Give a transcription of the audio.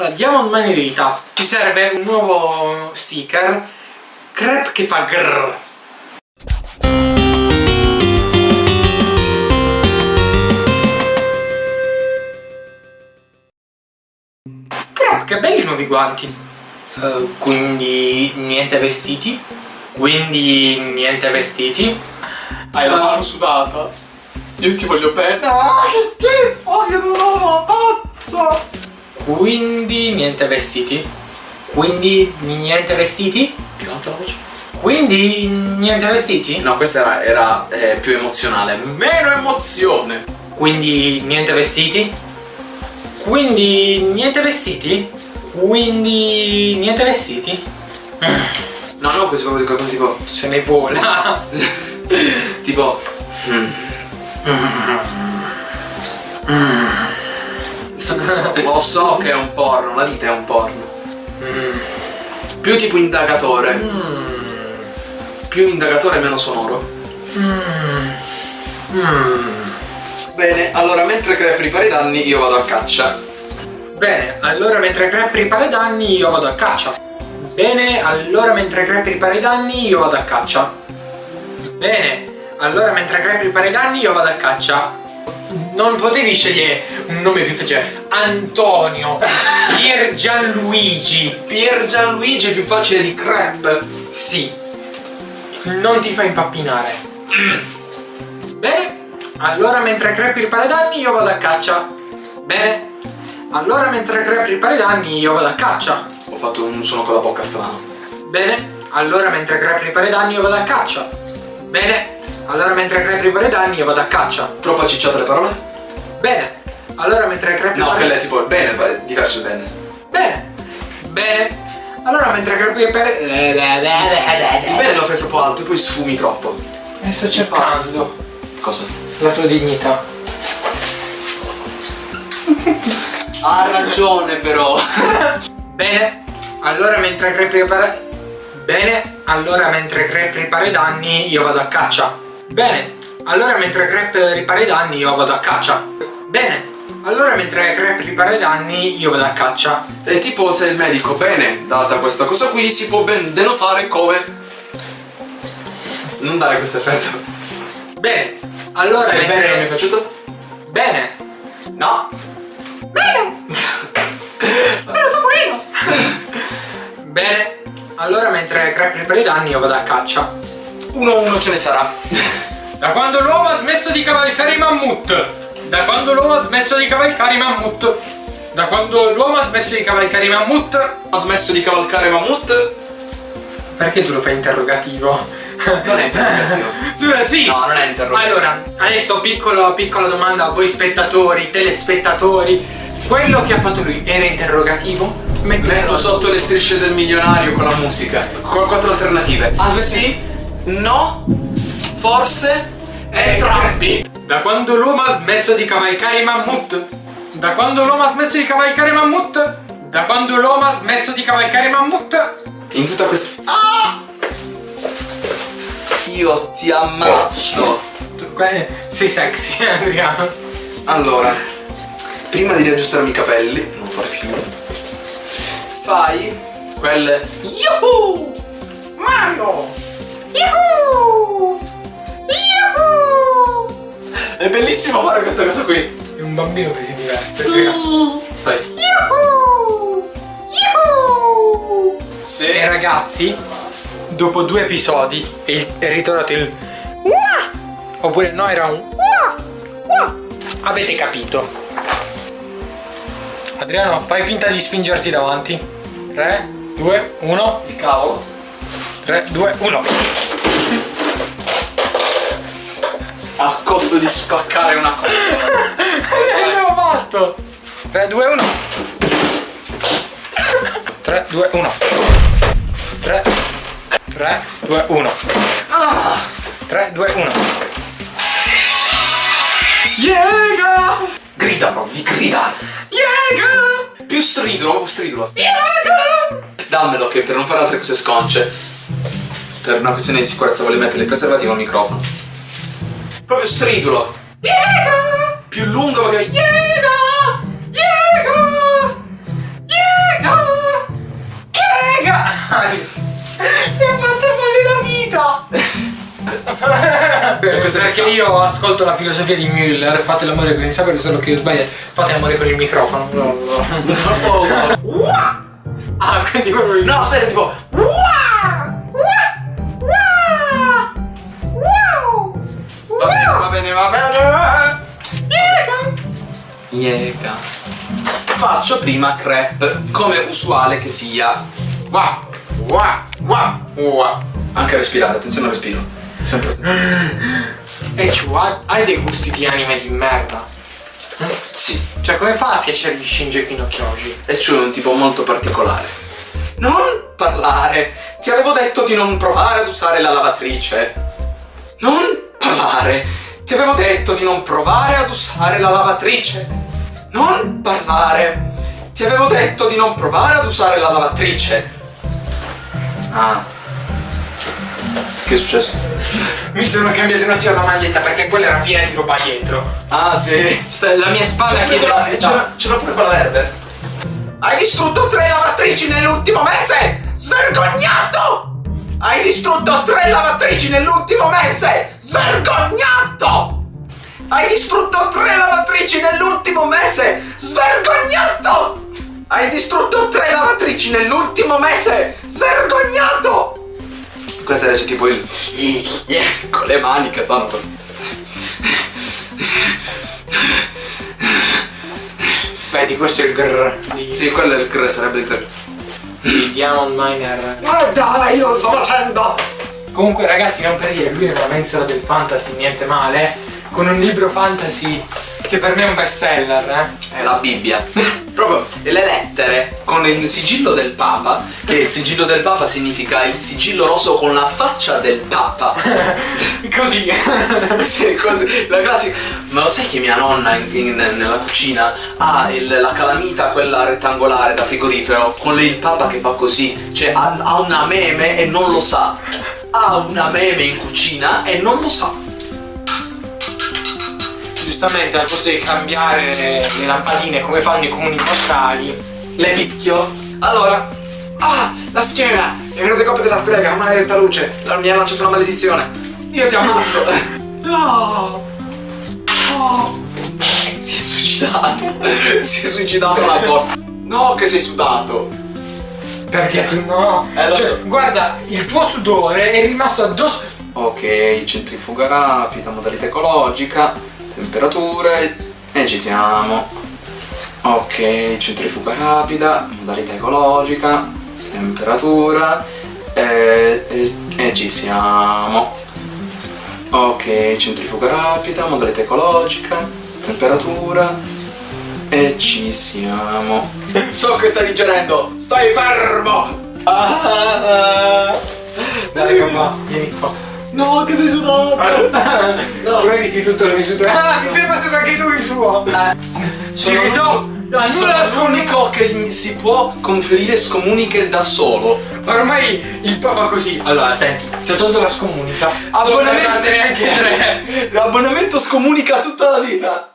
Allora, Diamond Manirita. Ci serve un nuovo sticker. Crepe che fa grrr. Crepe, che belli i nuovi guanti. Eh, quindi niente vestiti. Quindi niente vestiti. Hai la mano sudata. Io ti voglio bene. Ah, che schifo, che non faccio. Quindi niente vestiti. Quindi niente vestiti. Più alta la voce. Quindi niente vestiti. No, questa era, era, eh, più emozionale. Meno emozione. Quindi niente vestiti. Quindi niente vestiti. Quindi niente vestiti. No, no, così così così tipo. Se ne vola. tipo. mm. So- so- Lo so che è un porno, la vita è un porno. Più tipo indagatore. Più indagatore meno sonoro. Bene, allora mentre Crepe ripara i danni io vado a caccia. Bene, allora mentre Crepe ripara i danni io vado a caccia. Bene, allora mentre Crepe ripara i danni io vado a caccia. Bene, allora mentre Crepe ripara i danni io vado a caccia. Non potevi scegliere un nome più facile. Antonio, Pier Gianluigi. Pier Gianluigi è più facile di Crepe. Sì. Non ti fa impappinare. Bene, allora mentre Crepe ripara i danni io vado a caccia. Bene, allora mentre Crepe ripara i danni io vado a caccia. Ho fatto un suono con la bocca strano. Bene, allora mentre Crepe ripara i danni io vado a caccia. Bene, allora mentre Crepe ripara i danni io vado a caccia. Troppo accicciate le parole? Bene, allora mentre Crepe No, ripara quella è tipo il bene, è diverso il bene. Bene, bene. Allora mentre Crepe ripara... Il bene lo fai troppo alto e poi sfumi troppo. E sto cercando Cosa? la tua dignità. Ha ragione però. Bene, allora mentre Crepe ripara... Bene, allora mentre Crepe ripara i danni io vado a caccia. Bene, allora mentre Crepe ripara i danni io vado a caccia. Bene, allora mentre Crepe ripara i danni io vado a caccia. È tipo se il medico, bene, data questa cosa qui, si può ben denotare come... Non dare questo effetto. Bene, allora Stai mentre... bene, non mi è piaciuto? Bene. No. Bene, allora mentre Crepe ripara i danni io vado a caccia. Uno uno ce ne sarà. Da quando l'uomo ha smesso di cavalcare i mammut? Da quando l'uomo ha smesso di cavalcare i mammut? Da quando l'uomo ha smesso di cavalcare i mammut? Ha smesso di cavalcare mammut? Perché tu lo fai interrogativo? Non è interrogativo. tu sì! No, non è interrogativo. Allora, adesso piccolo, piccola domanda a voi spettatori, telespettatori. Quello che ha fatto lui era interrogativo? Mettitelo Metto sotto le strisce del milionario con la musica. Con quattro alternative. Ah, sì, no, forse, Eh, entrambi. Da quando l'uomo ha smesso di cavalcare i mammut? Da quando l'uomo ha smesso di cavalcare i mammut? Da quando l'uomo ha smesso di cavalcare i mammut? In tutta questa... Ah! Io ti ammazzo. Sei sexy, Adriano. Allora, prima di riaggiustarmi i capelli, non fare più, fai quelle... Yuhu! Mario! Yuhu! Yuhu! È bellissimo fare questa cosa qui. È un bambino che si diverte. Adriano. Fai. Yuhu! Yuhu! Sì. E ragazzi, dopo due episodi è, il- è ritornato il Uah! Oppure no, era un Uah! Uah! Avete capito. Adriano, fai finta di spingerti davanti. 3, 2, 1. Il cavolo. 3, 2, 1. A costo di spaccare una cosa. Che abbiamo fatto? 3, 2, 1. 3, 2, 1. 3, 3, 2, 1. 3, 2, 1. Yega! Grida proprio, grida! Yega! Più stridulo, stridulo. Dammelo che per non fare altre cose sconce per una questione di sicurezza voglio mettere il preservativo al microfono. Proprio stridulo. Yega! Più lungo che Yega! Yega! Yega! Yega! Mi ha fatto male la vita! Perché io ascolto la filosofia di Müller, fate l'amore con il sacro, solo che io sbaglio, fate l'amore con il microfono. No, no, no. Ah, quindi quello... No, aspetta, tipo... Uah! Yega. Faccio prima crepe, come usuale che sia. Wa, wa, wa, wa. Anche respirare, attenzione al respiro. Sempre attenzione. E ha- hai dei gusti di anime di merda. Sì, Cioè, come fa a piacere di Shinji no Kyoji? e c'è un tipo molto particolare. Non parlare! Ti avevo detto di non provare ad usare la lavatrice. Non parlare! Ti avevo detto di non provare ad usare la lavatrice. Non parlare! Ti avevo detto di non provare ad usare la lavatrice. Ah. Che è successo? Mi sono cambiato un attimo la maglietta perché quella era piena di roba dietro. Ah, sì. La mia spada C'era, chiede quella- la c'era- c'era pure quella verde. Hai distrutto tre lavatrici nell'ultimo mese! Svergognato! Hai distrutto tre lavatrici nell'ultimo mese! Svergognato! Hai distrutto tre lavatrici nell'ultimo mese! Svergognato! Hai distrutto tre lavatrici nell'ultimo mese! Svergognato! Questo adesso tipo il... con le mani che stanno così. Vedi, questo è il grrr di, Sì, quello è il cre, sarebbe il cre. di Diamond Miner. Guarda, io lo sto facendo! Comunque, ragazzi, non per dire, lui è una mensola del fantasy, niente male. Con un libro fantasy che per me è un bestseller, eh. È la Bibbia. Proprio le lettere con il sigillo del Papa, che il sigillo del Papa significa il sigillo rosso con la faccia del Papa. Così. sì, così. La classica. Ma lo sai che mia nonna in- in- nella cucina ha il- la calamita, quella rettangolare da frigorifero, con il Papa che fa così. Cioè ha, ha una meme e non lo sa. Ha una meme in cucina e non lo sa. Giustamente, al posto di cambiare le lampadine come fanno i comuni postali, Le picchio. Allora. Ah, la schiena! È venuta colpa della strega, maledetta luce. Mi ha lanciato una maledizione. Io ti ammazzo. No. No. Si è suicidato. Si è suicidato la cosa. No, che sei sudato. perché tu no? Eh, lo Cioè, so. guarda, il tuo sudore è rimasto addosso. Ok, centrifuga rapida, modalità ecologica, temperature e ci siamo. Ok, centrifuga rapida, modalità ecologica, temperatura e, e- e ci siamo. Ok, centrifuga rapida, modalità ecologica, temperatura e ci siamo. So che stai digerendo, stai fermo! Ah, Dai, mamma, vieni qua. No, che sei sudato! No, vedi tutto il mio sudore. Ah, mi sei passato anche tu il tuo. Ah, Sono nulla scomunica. l'unico che si si può conferire scomuniche da solo. Ormai il papa così. Allora, senti, ti ho tolto la scomunica. Abbonamento neanche tre. L'abbonamento scomunica tutta la vita.